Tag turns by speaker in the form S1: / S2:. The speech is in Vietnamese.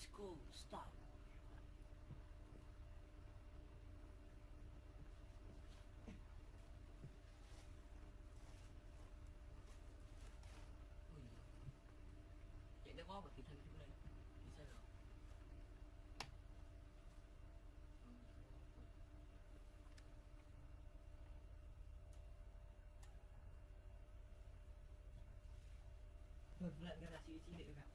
S1: Let's go. Stop. Ui. Chạy thân quá mà kịp lên. Đi sao rồi? Một lần cái là chị chị để gặp. Anh.